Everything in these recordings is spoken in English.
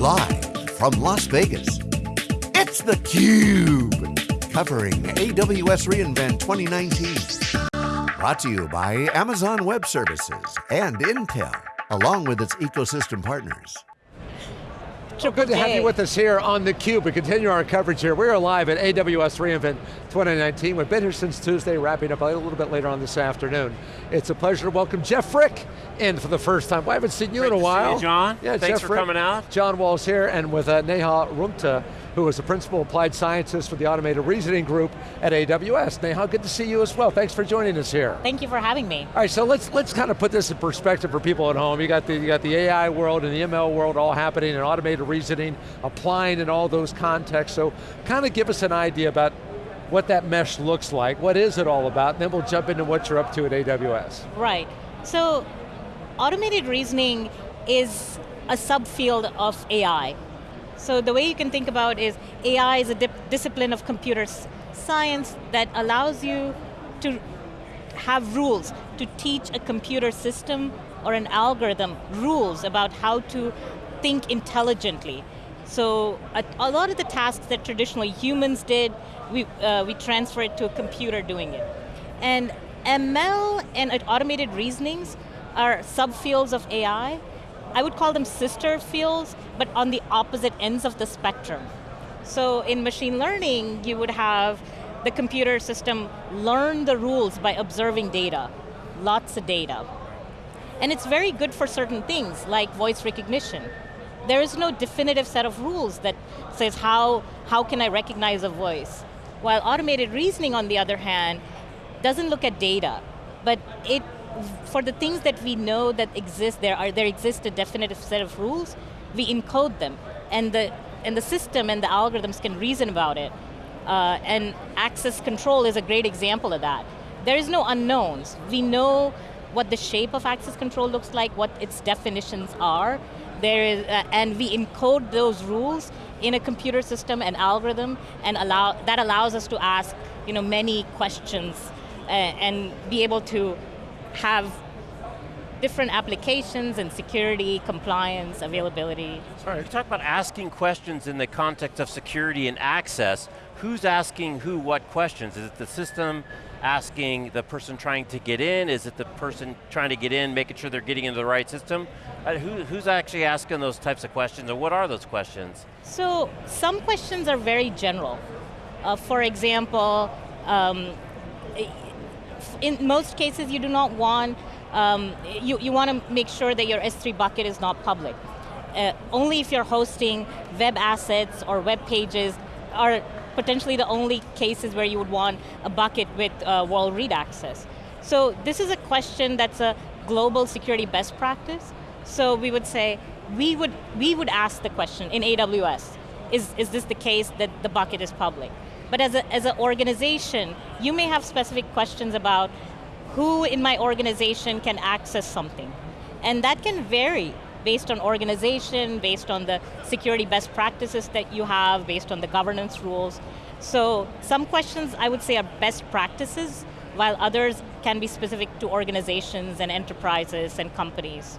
Live from Las Vegas, it's theCUBE. Covering AWS reInvent 2019. Brought to you by Amazon Web Services and Intel, along with its ecosystem partners. So good to have you with us here on theCUBE. We continue our coverage here. We are live at AWS reInvent 2019. We've been here since Tuesday, wrapping up a little bit later on this afternoon. It's a pleasure to welcome Jeff Frick in for the first time. Well, I haven't seen you Great in a while. You, John. Yeah, Thanks Jeff for Frick, coming out. John Walls here, and with uh, Neha Rungta, who is a principal applied scientist for the Automated Reasoning Group at AWS. Neha, good to see you as well. Thanks for joining us here. Thank you for having me. All right, so let's let's kind of put this in perspective for people at home. You got the you got the AI world and the ML world all happening and automated reasoning, applying in all those contexts. So kind of give us an idea about what that mesh looks like, what is it all about, and then we'll jump into what you're up to at AWS. Right, so automated reasoning is a subfield of AI. So the way you can think about is AI is a discipline of computer science that allows you to have rules, to teach a computer system or an algorithm rules about how to think intelligently. So a, a lot of the tasks that traditionally humans did, we, uh, we transfer it to a computer doing it. And ML and automated reasonings are subfields of AI I would call them sister fields, but on the opposite ends of the spectrum. So in machine learning, you would have the computer system learn the rules by observing data, lots of data. And it's very good for certain things, like voice recognition. There is no definitive set of rules that says how, how can I recognize a voice. While automated reasoning, on the other hand, doesn't look at data, but it for the things that we know that exist, there are there exists a definitive set of rules, we encode them. And the, and the system and the algorithms can reason about it. Uh, and access control is a great example of that. There is no unknowns. We know what the shape of access control looks like, what its definitions are, there is, uh, and we encode those rules in a computer system and algorithm, and allow, that allows us to ask you know, many questions uh, and be able to have different applications and security, compliance, availability. Sorry, you talk about asking questions in the context of security and access. Who's asking who what questions? Is it the system asking the person trying to get in? Is it the person trying to get in, making sure they're getting into the right system? Uh, who, who's actually asking those types of questions, and what are those questions? So, some questions are very general. Uh, for example, um, in most cases you do not want, um, you, you want to make sure that your S3 bucket is not public. Uh, only if you're hosting web assets or web pages are potentially the only cases where you would want a bucket with uh, world read access. So this is a question that's a global security best practice. So we would say, we would, we would ask the question in AWS, is, is this the case that the bucket is public? But as, a, as an organization, you may have specific questions about who in my organization can access something. And that can vary based on organization, based on the security best practices that you have, based on the governance rules. So some questions I would say are best practices, while others can be specific to organizations and enterprises and companies.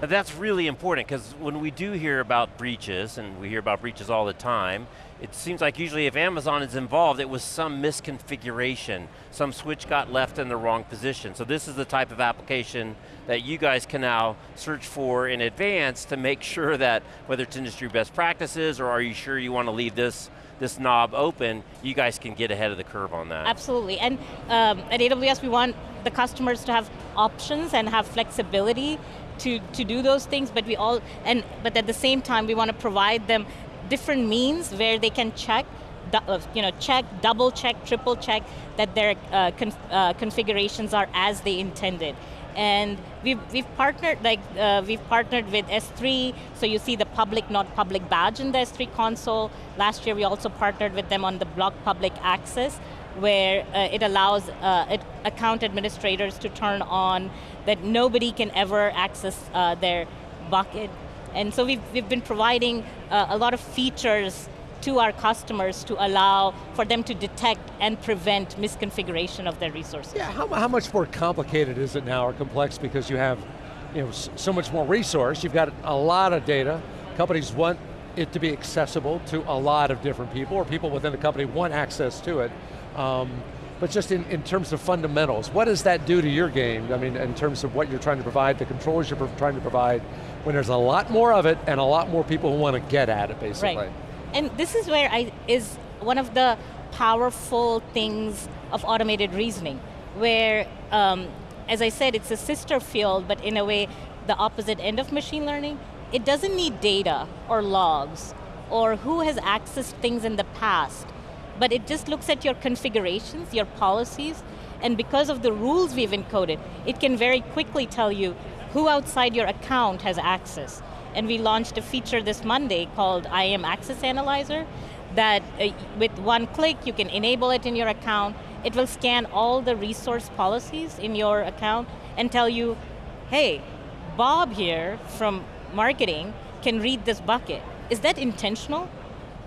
That's really important because when we do hear about breaches, and we hear about breaches all the time, it seems like usually if Amazon is involved, it was some misconfiguration. Some switch got left in the wrong position. So this is the type of application that you guys can now search for in advance to make sure that whether it's industry best practices or are you sure you want to leave this this knob open, you guys can get ahead of the curve on that. Absolutely, and um, at AWS we want the customers to have options and have flexibility to, to do those things, but we all, and but at the same time we want to provide them different means where they can check, uh, you know, check, double check, triple check that their uh, uh, configurations are as they intended. And we've, we've partnered, like, uh, we've partnered with S3, so you see the public, not public badge in the S3 console. Last year we also partnered with them on the block public access, where uh, it allows uh, it, account administrators to turn on that nobody can ever access uh, their bucket. And so we've, we've been providing uh, a lot of features to our customers to allow for them to detect and prevent misconfiguration of their resources. Yeah, how, how much more complicated is it now or complex because you have you know, so much more resource, you've got a lot of data, companies want it to be accessible to a lot of different people, or people within the company want access to it. Um, but just in, in terms of fundamentals, what does that do to your game? I mean, in terms of what you're trying to provide, the controls you're trying to provide, when there's a lot more of it and a lot more people who want to get at it, basically. Right. And this is where I is one of the powerful things of automated reasoning, where, um, as I said, it's a sister field, but in a way, the opposite end of machine learning. It doesn't need data or logs or who has accessed things in the past, but it just looks at your configurations, your policies, and because of the rules we've encoded, it can very quickly tell you who outside your account has access. And we launched a feature this Monday called IAM Access Analyzer that uh, with one click you can enable it in your account. It will scan all the resource policies in your account and tell you, hey, Bob here from marketing can read this bucket. Is that intentional?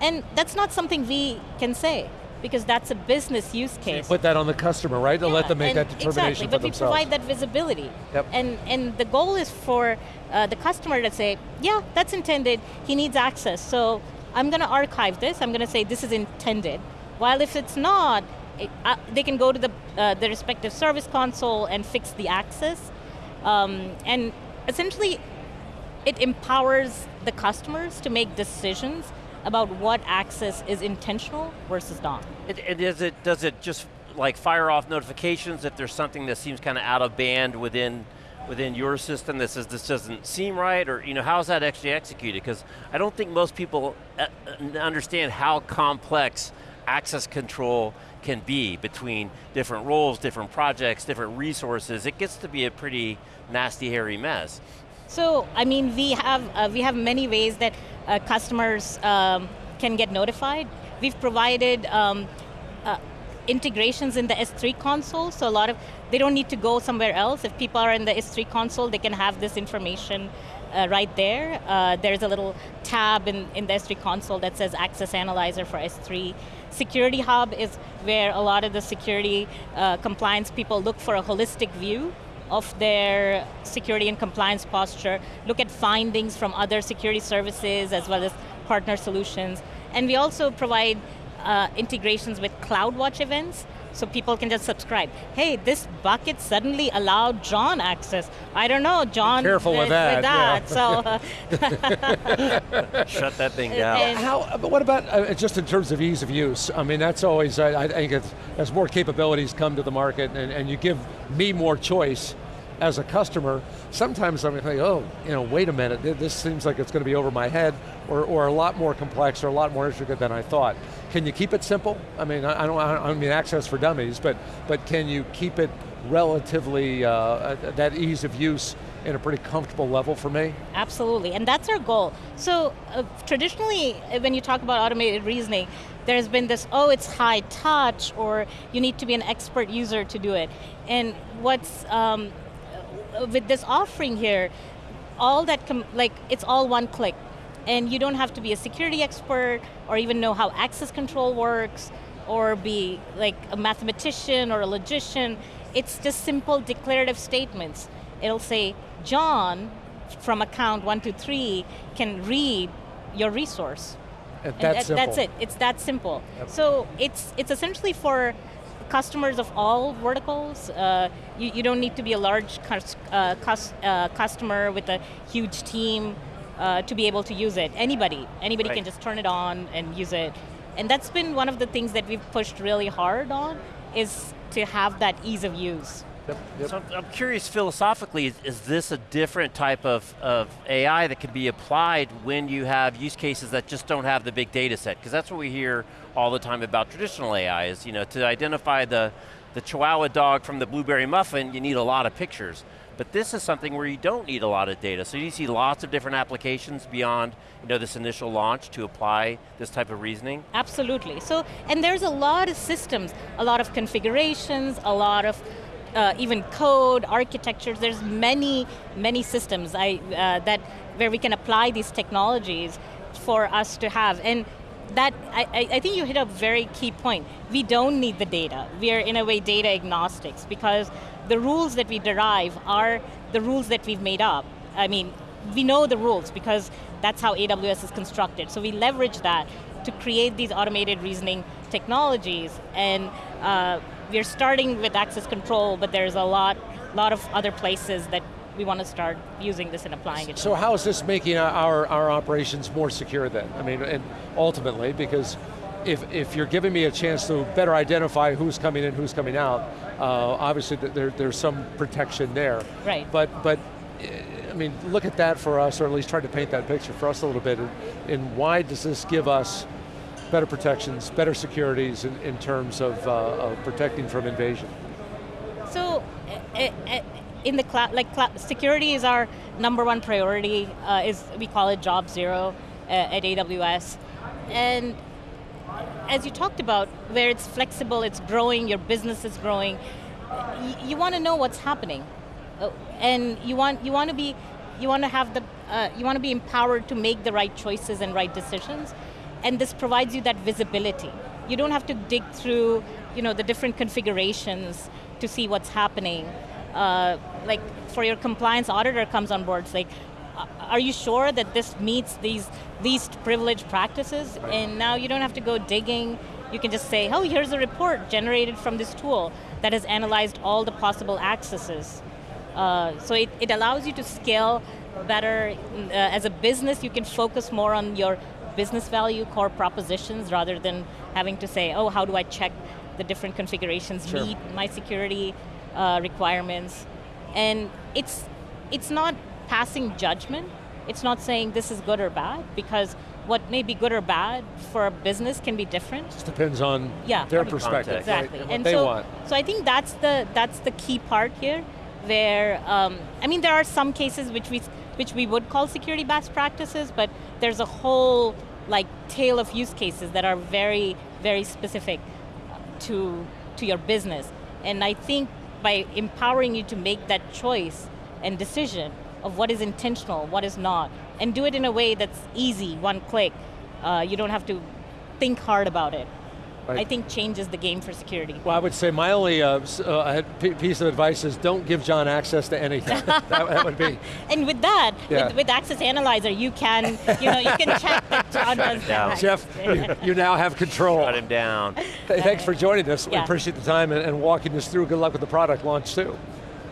And that's not something we can say because that's a business use case. So put that on the customer, right? To yeah, let them make that determination exactly, but we provide that visibility. Yep. And, and the goal is for uh, the customer to say, yeah, that's intended, he needs access, so I'm going to archive this, I'm going to say this is intended. While if it's not, it, uh, they can go to the, uh, the respective service console and fix the access. Um, and essentially, it empowers the customers to make decisions about what access is intentional versus not. It, it, is it, does it just like fire off notifications if there's something that seems kind of out of band within within your system that says this doesn't seem right, or you know, how is that actually executed? Because I don't think most people uh, understand how complex access control can be between different roles, different projects, different resources. It gets to be a pretty nasty, hairy mess. So, I mean, we have, uh, we have many ways that uh, customers um, can get notified. We've provided um, uh, integrations in the S3 console, so a lot of, they don't need to go somewhere else. If people are in the S3 console, they can have this information uh, right there. Uh, there's a little tab in, in the S3 console that says Access Analyzer for S3. Security Hub is where a lot of the security uh, compliance people look for a holistic view of their security and compliance posture, look at findings from other security services as well as partner solutions. And we also provide uh, integrations with CloudWatch events, so people can just subscribe. Hey, this bucket suddenly allowed John access. I don't know, John. Be careful with, with that. that yeah. So uh, shut that thing down. And How? But what about uh, just in terms of ease of use? I mean, that's always. I, I think as more capabilities come to the market, and, and you give me more choice as a customer, sometimes I'm like, oh, you know, wait a minute, this seems like it's going to be over my head, or, or a lot more complex, or a lot more intricate than I thought. Can you keep it simple? I mean, I don't, I don't mean access for dummies, but, but can you keep it relatively, uh, uh, that ease of use in a pretty comfortable level for me? Absolutely, and that's our goal. So uh, traditionally, uh, when you talk about automated reasoning, there's been this, oh, it's high touch, or you need to be an expert user to do it. And what's, um, with this offering here, all that, like, it's all one click. And you don't have to be a security expert or even know how access control works or be like a mathematician or a logician. It's just simple declarative statements. It'll say, John from account 123 can read your resource. And that's, and that's it, it's that simple. Yep. So it's, it's essentially for customers of all verticals. Uh, you, you, don't need to be a large uh, uh, customer with a huge team uh, to be able to use it. Anybody, anybody right. can just turn it on and use it. And that's been one of the things that we've pushed really hard on, is to have that ease of use. Yep, yep. So I'm, curious philosophically, is, is, this a different type of, of AI that can be applied when you have use cases that just don't have the big data set? Because that's what we hear all the time about traditional AI is, you know, to identify the, the Chihuahua dog from the blueberry muffin, you need a lot of pictures. But this is something where you don't need a lot of data. So you see lots of different applications beyond you know, this initial launch to apply this type of reasoning? Absolutely. So, and there's a lot of systems, a lot of configurations, a lot of uh, even code, architectures, there's many, many systems I, uh, that, where we can apply these technologies for us to have. And that, I, I think you hit a very key point. We don't need the data. We are in a way data agnostics because the rules that we derive are the rules that we've made up. I mean, we know the rules because that's how AWS is constructed. So we leverage that to create these automated reasoning technologies and uh, we're starting with access control, but there's a lot, lot of other places that we want to start using this and applying it. So how is this making our, our operations more secure then? I mean, and ultimately, because if, if you're giving me a chance to better identify who's coming in, who's coming out, uh, obviously there, there's some protection there. Right. But, but, I mean, look at that for us, or at least try to paint that picture for us a little bit, and, and why does this give us better protections, better securities in, in terms of, uh, of protecting from invasion? So, uh, uh, in the cloud, like security is our number one priority, uh, is we call it job zero uh, at AWS. And as you talked about, where it's flexible, it's growing, your business is growing, you want to know what's happening. Uh, and you want, you want to be, you want to have the, uh, you want to be empowered to make the right choices and right decisions and this provides you that visibility. You don't have to dig through you know, the different configurations to see what's happening. Uh, like for your compliance auditor comes on board, it's like, are you sure that this meets these least privileged practices? Right. And now you don't have to go digging, you can just say, oh, here's a report generated from this tool that has analyzed all the possible accesses. Uh, so it, it allows you to scale better. Uh, as a business, you can focus more on your business value core propositions rather than having to say, oh, how do I check the different configurations sure. meet my security uh, requirements. And it's, it's not passing judgment, it's not saying this is good or bad, because what may be good or bad for a business can be different. Just depends on yeah, their perspective. Exactly. Right? And, they so, want. so I think that's the, that's the key part here, where, um, I mean, there are some cases which we, which we would call security best practices, but there's a whole like tail of use cases that are very, very specific to, to your business. And I think by empowering you to make that choice and decision of what is intentional, what is not, and do it in a way that's easy, one click, uh, you don't have to think hard about it. Right. I think changes the game for security. Well, I would say my only uh, uh, piece of advice is don't give John access to anything. that, that, would be. And with that, yeah. with, with, Access Analyzer, you can, you know, you can check that John does that. Jeff, you, you, now have control. Shut him down. Thanks for joining us. Yeah. We appreciate the time and, and, walking us through. Good luck with the product launch too.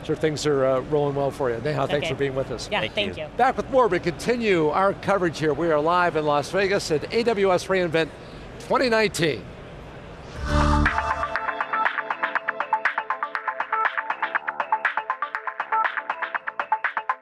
Sure things are uh, rolling well for you. Neha, okay. thanks for being with us. Yeah, thank, thank you. you. Back with more, we continue our coverage here. We are live in Las Vegas at AWS reInvent 2019.